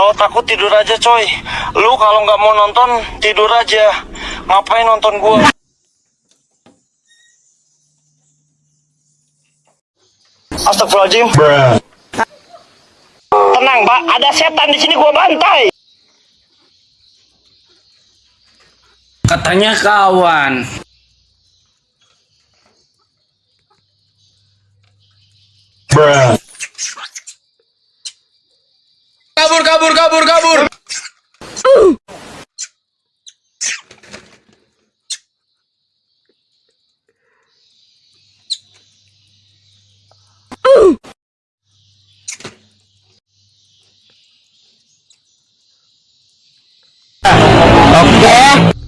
Kalau takut tidur aja coy. Lu kalau nggak mau nonton tidur aja. Ngapain nonton gua? Astagfirullahaladzim. Tenang pak, ada setan di sini gua bantai. Katanya kawan. Kabur, kabur, kabur. Oke.